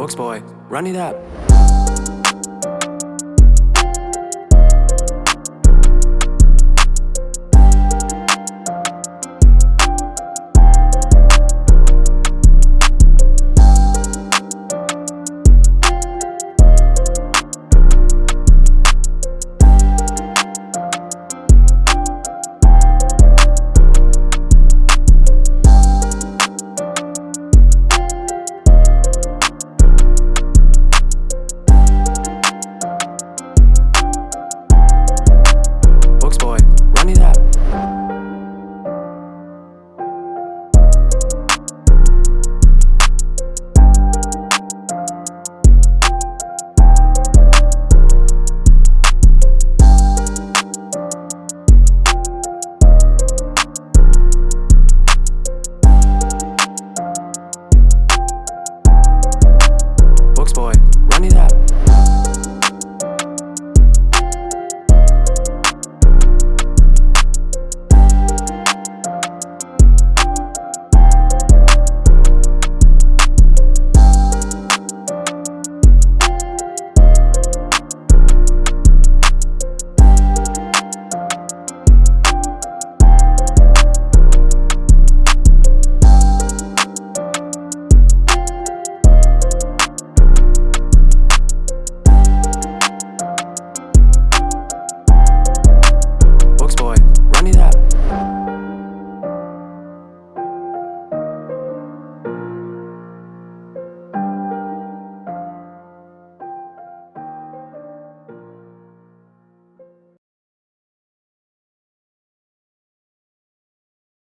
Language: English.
Books, boy, run it up.